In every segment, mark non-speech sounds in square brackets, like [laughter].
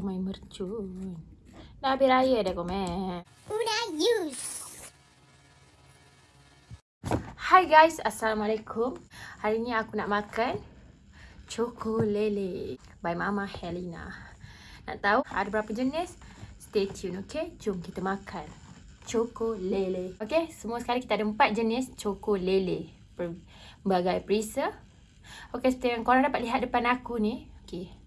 Main mercun. Dah habis raya dah komen. Hai guys, Assalamualaikum. Hari ni aku nak makan Choco Lele by Mama Helena. Nak tahu ada berapa jenis? Stay tune, okay? Jom kita makan Choco Lele. Okay, semua sekali kita ada empat jenis Choco Lele. Berbagai perisa. Okay, seperti yang korang dapat lihat depan aku ni. Okay.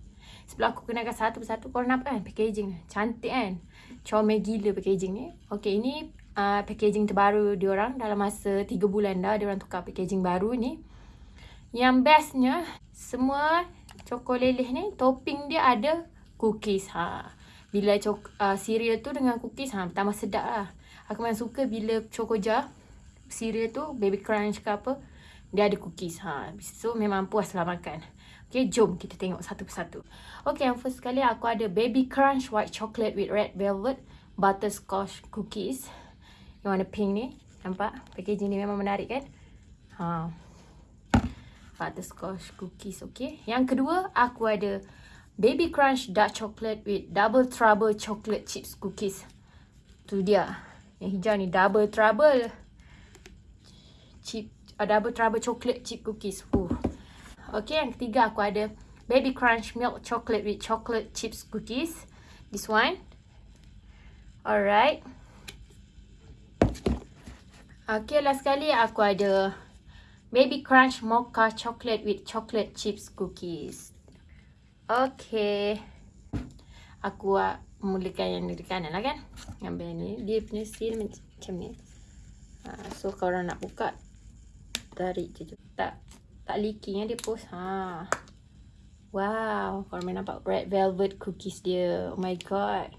Sebelum aku kenalkan satu persatu, korang nampak kan packaging ni? Cantik kan? Comel gila packaging ni. Okay, ini uh, packaging terbaru diorang dalam masa 3 bulan dah diorang tukar packaging baru ni. Yang bestnya semua cokoleleh ni topping dia ada cookies ha. Bila cok uh, cereal tu dengan cookies ha tambah sedap lah. Aku memang suka bila chocoja cereal tu baby crunch ke apa dia ada cookies ha. So memang puas lah makan. Okay, jom kita tengok satu persatu. Okay, yang first sekali aku ada baby crunch white chocolate with red velvet butterscotch cookies. Yang warna pink ni. Nampak? Packaging ni memang menarik kan? Ha. Butterscotch cookies. Okay. Yang kedua, aku ada Baby Crunch Dark Chocolate with Double Trouble Chocolate Chips Cookies. Tu dia. Yang hijau ni Double Trouble. Chip, uh, double Trouble Chocolate Chip Cookies. Uh. Okay, yang ketiga aku ada Baby Crunch Milk Chocolate with Chocolate Chips Cookies. This one. Alright. Okay, last sekali aku ada Baby Crunch Mocha Chocolate with Chocolate Chips Cookies. Okay. Aku uh, mulakan yang di kanan lah kan. Ambil ni. Dia punya seal macam ni. Uh, so, kalau nak buka, tarik je. Tak tak leaking ya dia post. Ha. Wow. Kalau main nampak red velvet cookies dia. Oh my god.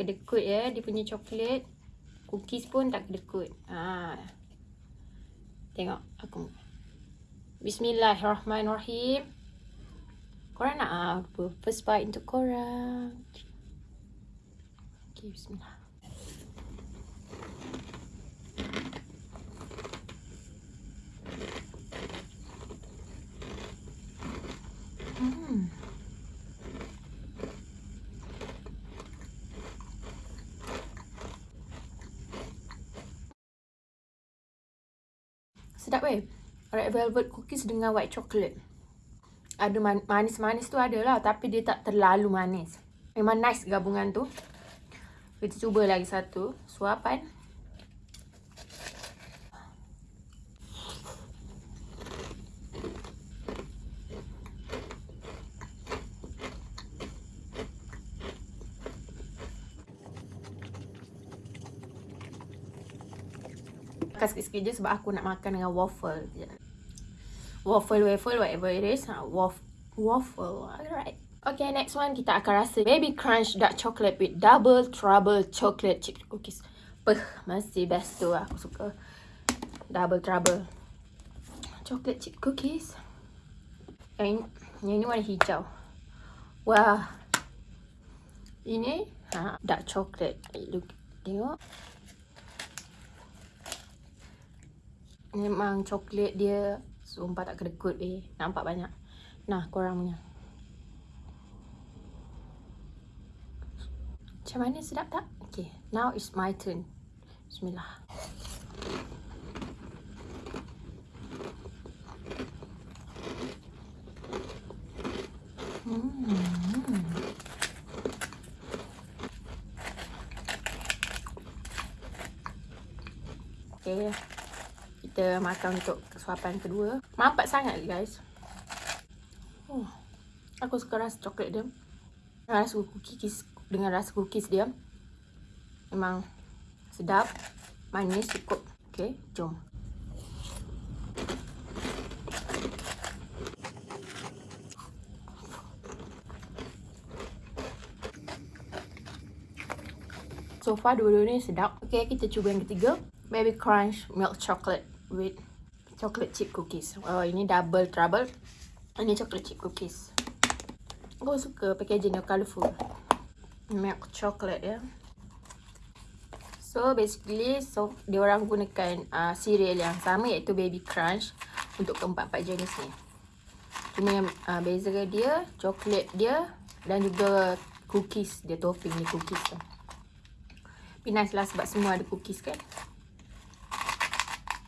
kedekut ya dia punya coklat cookies pun tak kedekut ha tengok aku bismillahirrahmanirrahim korang nak apa first bite untuk korang okey bismillah Sedap weh. Red velvet cookies dengan white chocolate. Ada manis-manis tu ada lah. Tapi dia tak terlalu manis. Memang nice gabungan tu. Kita cuba lagi satu. Suapan. makan sikit-sikit je sebab aku nak makan dengan waffle je. Waffle, waffle, whatever it is. Ha, waffle, waffle. Alright. Okay, next one kita akan rasa Baby Crunch Dark Chocolate with Double Trouble Chocolate Chip Cookies. Peh, masih best tu aku suka. Double Trouble Chocolate Chip Cookies. Yang ini warna hijau. Wah. Ini ha, dark chocolate. Look, tengok. Memang coklat dia Sumpah tak kedekut eh. Nampak banyak. Nah korang punya. Macam mana? Sedap tak? Okay Now is my turn. Bismillah Hmm. Okay kita makan untuk suapan kedua. Mampat sangat guys. Oh, aku suka rasa coklat dia. Rasa cookies dengan rasa cookies dia. Memang sedap. Manis cukup. Okay, jom. So far dua-dua ni sedap. Okay, kita cuba yang ketiga. Baby Crunch Milk Chocolate with chocolate chip cookies. Oh, ini double trouble. Ini chocolate chip cookies. Aku suka packaging yang colourful. Milk chocolate ya. So basically so dia orang gunakan uh, cereal yang sama iaitu baby crunch untuk keempat-empat jenis ni. Cuma yang uh, beza dia coklat dia dan juga cookies dia topping ni cookies tu. Nice lah sebab semua ada cookies kan.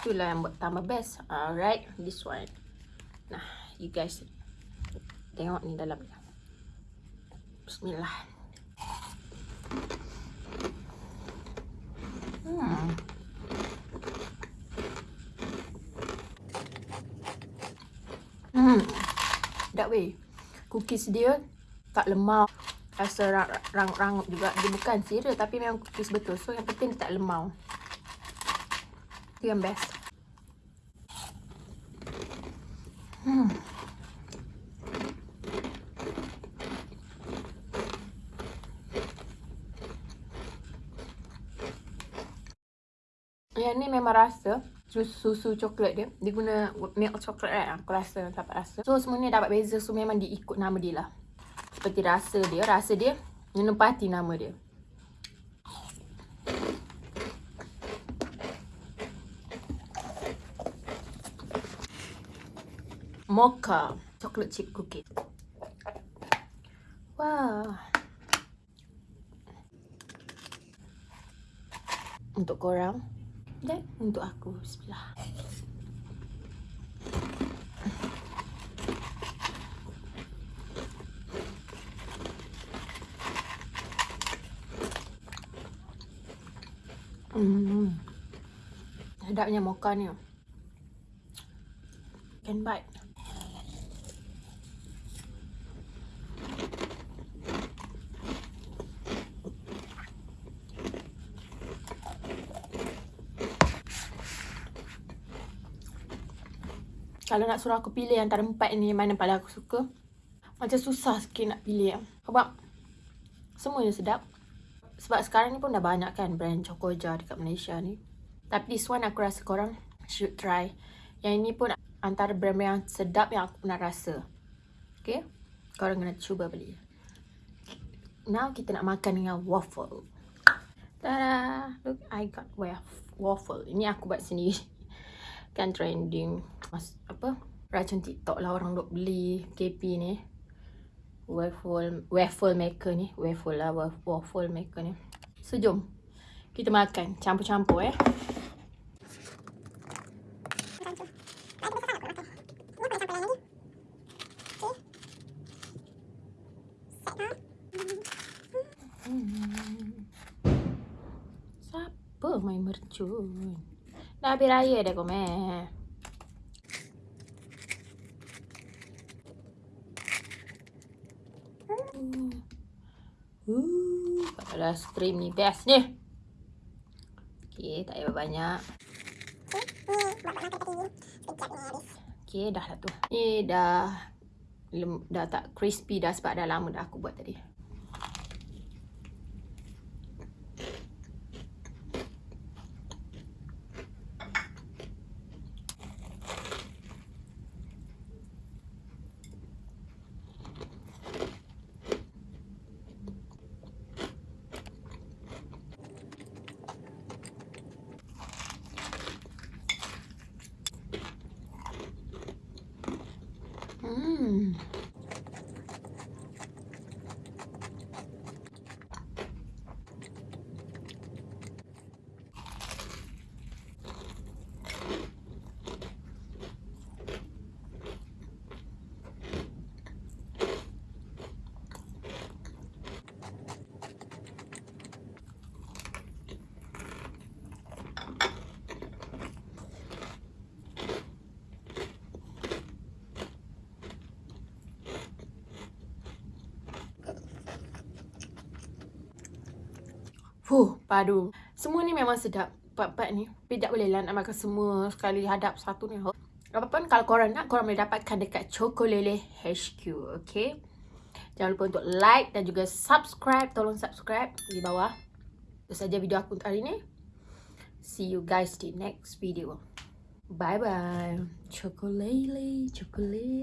Itulah yang buat tambah best. Alright, this one. Nah, you guys tengok ni dalam. Bismillah. Hmm. Hmm. That way. Cookies dia tak lemau. Rasa rangup-rangup juga. Dia bukan cereal tapi memang cookies betul. So yang penting tak lemau. Itu yang best. Yang ni memang rasa susu coklat dia. Dia guna milk coklat right? Aku rasa dapat rasa. So semua ni dapat beza. So memang diikut nama dia lah. Seperti rasa dia. Rasa dia menempati nama dia. Mocha chocolate chip cookie. Wah. Untuk korang. Dan untuk aku Bismillah Hmm. Sedapnya mocha ni. Can bite. Kalau nak suruh aku pilih antara empat ni mana paling aku suka Macam susah sikit nak pilih. Sebab Semuanya sedap. Sebab sekarang ni pun dah banyak kan brand Chocoja dekat Malaysia ni. Tapi this one aku rasa korang should try. Yang ini pun antara brand yang sedap yang aku pernah rasa. Okay? Korang kena cuba beli. Now kita nak makan dengan waffle. Tada! Look I got waffle. Ini aku buat sendiri. [laughs] Kan trending mas apa racun TikTok lah orang duk beli KP ni. Waffle waffle maker ni. Waffle lah waffle maker ni. So jom. Kita makan. Campur-campur eh. Siapa main mercun? Dah habis raya dah kau Uh, kalau stream ni best ni. Okay, tak payah banyak. Okay, dah lah tu. Ni dah dah tak crispy dah sebab dah lama dah aku buat tadi. Hmm. Fuh, padu. Semua ni memang sedap. Part-part ni. Tapi tak boleh lah nak makan semua sekali hadap satu ni. Apapun kalau korang nak, korang boleh dapatkan dekat Chocolele HQ. Okay? Jangan lupa untuk like dan juga subscribe. Tolong subscribe di bawah. Itu saja video aku untuk hari ni. See you guys di next video. Bye-bye. Chocolele, chocolele.